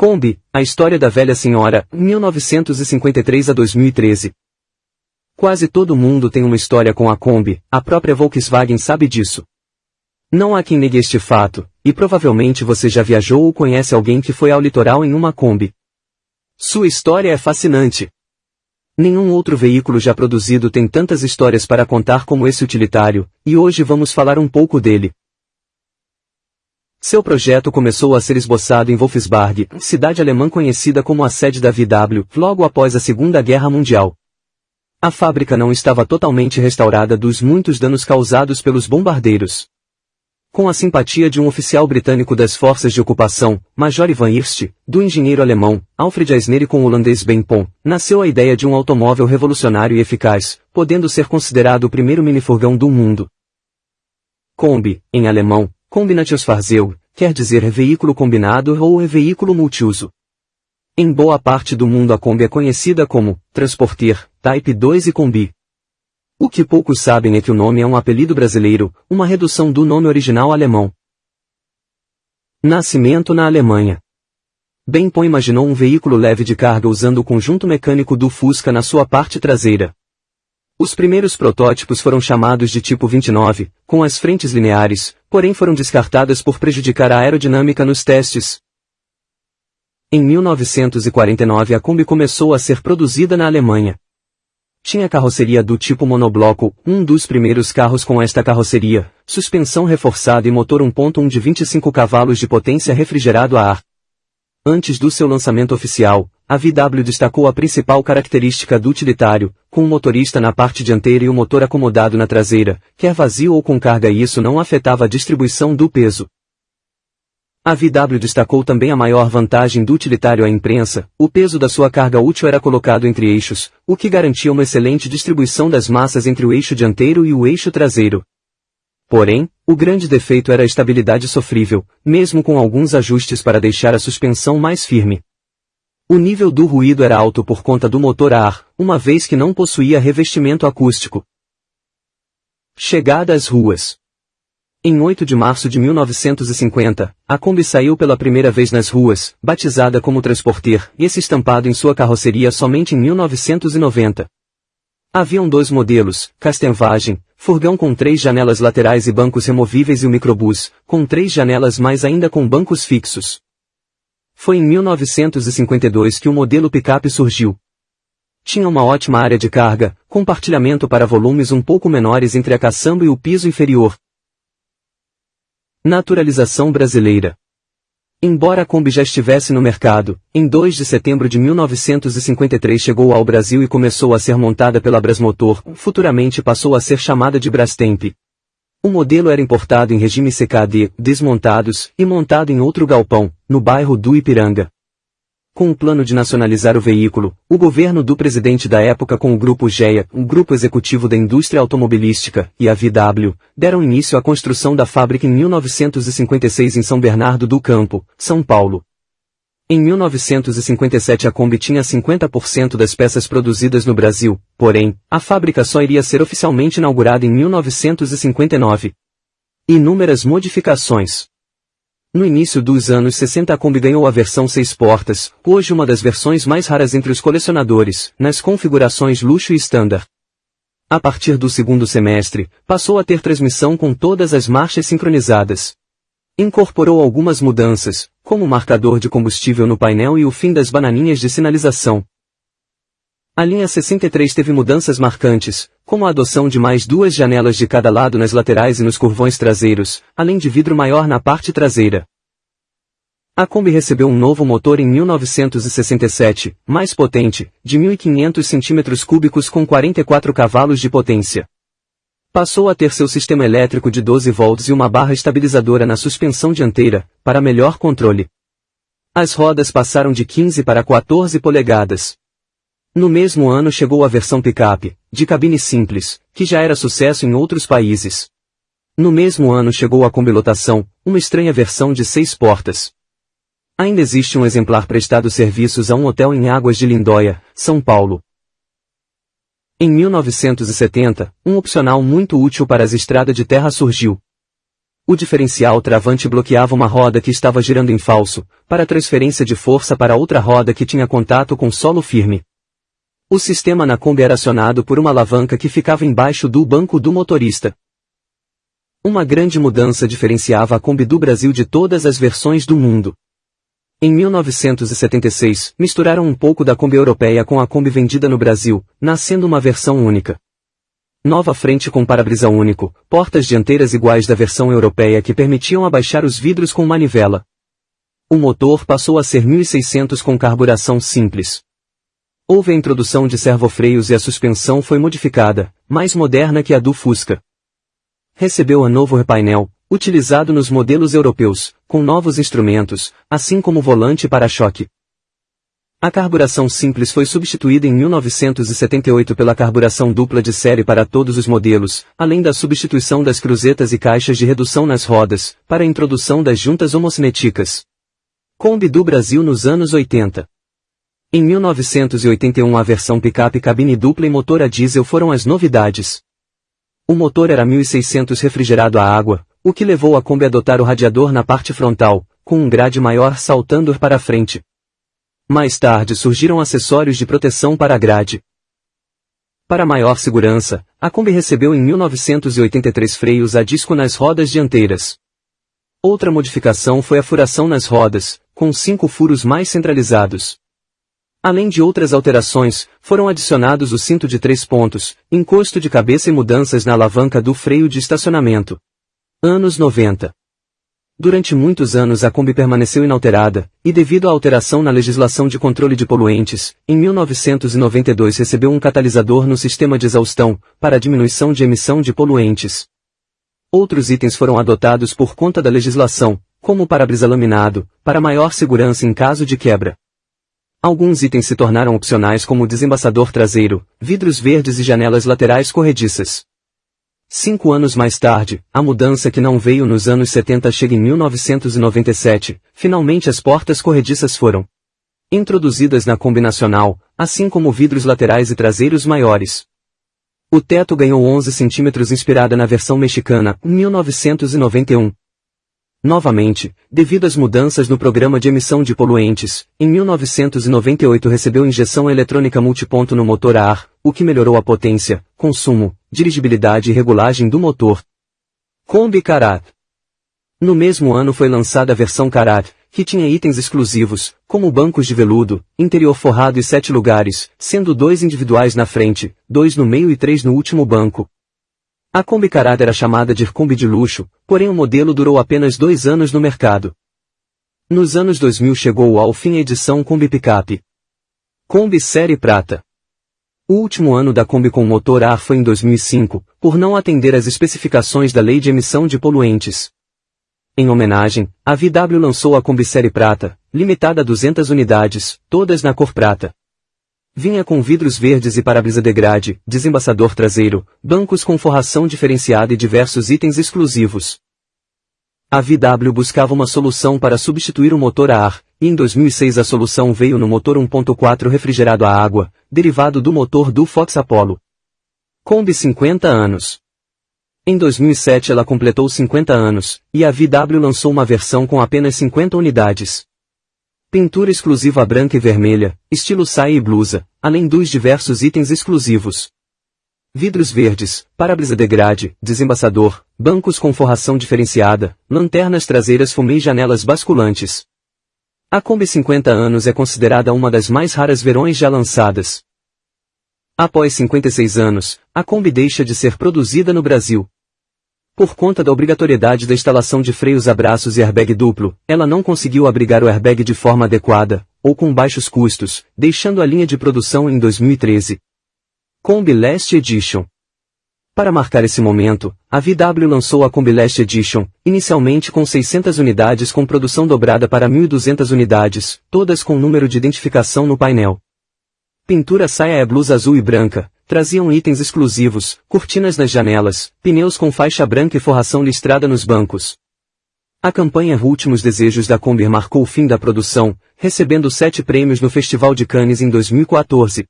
Kombi, a história da velha senhora, 1953 a 2013. Quase todo mundo tem uma história com a Kombi, a própria Volkswagen sabe disso. Não há quem negue este fato, e provavelmente você já viajou ou conhece alguém que foi ao litoral em uma Kombi. Sua história é fascinante. Nenhum outro veículo já produzido tem tantas histórias para contar como esse utilitário, e hoje vamos falar um pouco dele. Seu projeto começou a ser esboçado em Wolfsburg, cidade alemã conhecida como a sede da VW, logo após a Segunda Guerra Mundial. A fábrica não estava totalmente restaurada dos muitos danos causados pelos bombardeiros. Com a simpatia de um oficial britânico das forças de ocupação, Major Ivan Irst, do engenheiro alemão, Alfred Eisner e com o holandês Ben Pon, nasceu a ideia de um automóvel revolucionário e eficaz, podendo ser considerado o primeiro minifurgão do mundo. Kombi, em alemão, Kombinationsfahrzeug, quer dizer veículo combinado ou veículo multiuso. Em boa parte do mundo a Kombi é conhecida como Transporter, Type 2 e Kombi. O que poucos sabem é que o nome é um apelido brasileiro, uma redução do nome original alemão. Nascimento na Alemanha. Benpon imaginou um veículo leve de carga usando o conjunto mecânico do Fusca na sua parte traseira. Os primeiros protótipos foram chamados de tipo 29, com as frentes lineares, porém foram descartadas por prejudicar a aerodinâmica nos testes. Em 1949 a Kombi começou a ser produzida na Alemanha. Tinha carroceria do tipo monobloco, um dos primeiros carros com esta carroceria, suspensão reforçada e motor 1.1 de 25 cavalos de potência refrigerado a ar. Antes do seu lançamento oficial, a VW destacou a principal característica do utilitário, com o motorista na parte dianteira e o motor acomodado na traseira, quer vazio ou com carga e isso não afetava a distribuição do peso. A VW destacou também a maior vantagem do utilitário à imprensa, o peso da sua carga útil era colocado entre eixos, o que garantia uma excelente distribuição das massas entre o eixo dianteiro e o eixo traseiro. Porém, o grande defeito era a estabilidade sofrível, mesmo com alguns ajustes para deixar a suspensão mais firme. O nível do ruído era alto por conta do motor a ar, uma vez que não possuía revestimento acústico. Chegada às ruas. Em 8 de março de 1950, a Kombi saiu pela primeira vez nas ruas, batizada como Transporter, e esse estampado em sua carroceria somente em 1990. Haviam dois modelos, Castenvagem, furgão com três janelas laterais e bancos removíveis e o microbus, com três janelas mais ainda com bancos fixos. Foi em 1952 que o modelo picape surgiu. Tinha uma ótima área de carga, compartilhamento para volumes um pouco menores entre a caçamba e o piso inferior. Naturalização brasileira. Embora a Kombi já estivesse no mercado, em 2 de setembro de 1953 chegou ao Brasil e começou a ser montada pela Brasmotor, futuramente passou a ser chamada de Brastemp. O modelo era importado em regime CKD, desmontados, e montado em outro galpão, no bairro do Ipiranga. Com o plano de nacionalizar o veículo, o governo do presidente da época com o Grupo GEA, um grupo executivo da indústria automobilística, e a VW, deram início à construção da fábrica em 1956 em São Bernardo do Campo, São Paulo. Em 1957 a Kombi tinha 50% das peças produzidas no Brasil, porém, a fábrica só iria ser oficialmente inaugurada em 1959. Inúmeras modificações. No início dos anos 60 a Kombi ganhou a versão 6 portas, hoje uma das versões mais raras entre os colecionadores, nas configurações luxo e standard. A partir do segundo semestre, passou a ter transmissão com todas as marchas sincronizadas. Incorporou algumas mudanças, como o marcador de combustível no painel e o fim das bananinhas de sinalização. A linha 63 teve mudanças marcantes, como a adoção de mais duas janelas de cada lado nas laterais e nos curvões traseiros, além de vidro maior na parte traseira. A Kombi recebeu um novo motor em 1967, mais potente, de 1.500 cm3 com 44 cavalos de potência. Passou a ter seu sistema elétrico de 12 volts e uma barra estabilizadora na suspensão dianteira, para melhor controle. As rodas passaram de 15 para 14 polegadas. No mesmo ano chegou a versão picape, de cabine simples, que já era sucesso em outros países. No mesmo ano chegou a combilotação, uma estranha versão de seis portas. Ainda existe um exemplar prestado serviços a um hotel em Águas de Lindóia, São Paulo. Em 1970, um opcional muito útil para as estradas de terra surgiu. O diferencial travante bloqueava uma roda que estava girando em falso, para transferência de força para outra roda que tinha contato com solo firme. O sistema na Kombi era acionado por uma alavanca que ficava embaixo do banco do motorista. Uma grande mudança diferenciava a Kombi do Brasil de todas as versões do mundo. Em 1976, misturaram um pouco da Kombi europeia com a Kombi vendida no Brasil, nascendo uma versão única. Nova frente com para-brisa único, portas dianteiras iguais da versão europeia que permitiam abaixar os vidros com manivela. O motor passou a ser 1600 com carburação simples. Houve a introdução de servofreios e a suspensão foi modificada, mais moderna que a do Fusca. Recebeu a novo repainel, utilizado nos modelos europeus, com novos instrumentos, assim como volante para-choque. A carburação simples foi substituída em 1978 pela carburação dupla de série para todos os modelos, além da substituição das cruzetas e caixas de redução nas rodas, para a introdução das juntas homocinéticas. Kombi do Brasil nos anos 80. Em 1981 a versão picape cabine dupla e motor a diesel foram as novidades. O motor era 1600 refrigerado a água, o que levou a Kombi a adotar o radiador na parte frontal, com um grade maior saltando para frente. Mais tarde surgiram acessórios de proteção para a grade. Para maior segurança, a Kombi recebeu em 1983 freios a disco nas rodas dianteiras. Outra modificação foi a furação nas rodas, com cinco furos mais centralizados. Além de outras alterações, foram adicionados o cinto de três pontos, encosto de cabeça e mudanças na alavanca do freio de estacionamento. Anos 90 Durante muitos anos a Kombi permaneceu inalterada, e devido à alteração na legislação de controle de poluentes, em 1992 recebeu um catalisador no sistema de exaustão, para diminuição de emissão de poluentes. Outros itens foram adotados por conta da legislação, como o para-brisa laminado, para maior segurança em caso de quebra. Alguns itens se tornaram opcionais como o desembaçador traseiro, vidros verdes e janelas laterais corrediças. Cinco anos mais tarde, a mudança que não veio nos anos 70 chega em 1997, finalmente as portas corrediças foram introduzidas na combinacional, assim como vidros laterais e traseiros maiores. O teto ganhou 11 centímetros inspirada na versão mexicana, 1991. Novamente, devido às mudanças no programa de emissão de poluentes, em 1998 recebeu injeção eletrônica multiponto no motor a ar, o que melhorou a potência, consumo, dirigibilidade e regulagem do motor. Kombi Karat. No mesmo ano foi lançada a versão Karat, que tinha itens exclusivos, como bancos de veludo, interior forrado e sete lugares, sendo dois individuais na frente, dois no meio e três no último banco. A Kombi Karat era chamada de Kombi de luxo, porém o modelo durou apenas dois anos no mercado. Nos anos 2000 chegou ao fim a edição Kombi Pickup. Kombi Série Prata. O último ano da Kombi com motor ar foi em 2005, por não atender às especificações da Lei de Emissão de Poluentes. Em homenagem, a VW lançou a Kombi Série Prata, limitada a 200 unidades, todas na cor prata. Vinha com vidros verdes e para-brisa degrade, desembaçador traseiro, bancos com forração diferenciada e diversos itens exclusivos. A VW buscava uma solução para substituir o motor a ar, e em 2006 a solução veio no motor 1.4 refrigerado a água, derivado do motor do Fox Apollo. Kombi 50 anos. Em 2007 ela completou 50 anos, e a VW lançou uma versão com apenas 50 unidades. Pintura exclusiva branca e vermelha, estilo saia e blusa, além dos diversos itens exclusivos. Vidros verdes, para-brisa degrade, desembaçador, bancos com forração diferenciada, lanternas traseiras fumê e janelas basculantes. A Kombi 50 anos é considerada uma das mais raras verões já lançadas. Após 56 anos, a Kombi deixa de ser produzida no Brasil. Por conta da obrigatoriedade da instalação de freios a braços e airbag duplo, ela não conseguiu abrigar o airbag de forma adequada, ou com baixos custos, deixando a linha de produção em 2013. Kombi Last Edition para marcar esse momento, a VW lançou a Kombi Last Edition, inicialmente com 600 unidades com produção dobrada para 1.200 unidades, todas com número de identificação no painel. Pintura saia é blusa azul e branca, traziam itens exclusivos, cortinas nas janelas, pneus com faixa branca e forração listrada nos bancos. A campanha Últimos Desejos da Kombi marcou o fim da produção, recebendo sete prêmios no Festival de Cannes em 2014,